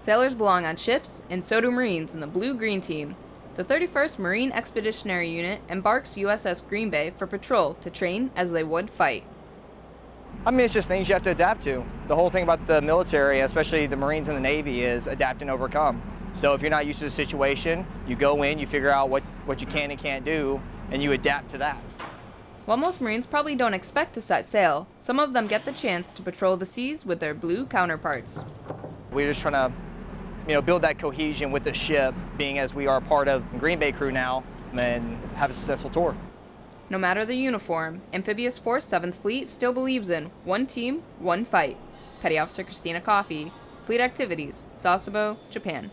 Sailors belong on ships, and so do Marines in the Blue Green Team. The 31st Marine Expeditionary Unit embarks USS Green Bay for patrol to train as they would fight. I mean, it's just things you have to adapt to. The whole thing about the military, especially the Marines and the Navy, is adapt and overcome. So if you're not used to the situation, you go in, you figure out what, what you can and can't do, and you adapt to that. While most Marines probably don't expect to set sail, some of them get the chance to patrol the seas with their blue counterparts. We're just trying to, you know, build that cohesion with the ship, being as we are part of Green Bay crew now, and have a successful tour. No matter the uniform, Amphibious Force 7th Fleet still believes in one team, one fight. Petty Officer Christina Coffey, Fleet Activities, Sasebo, Japan.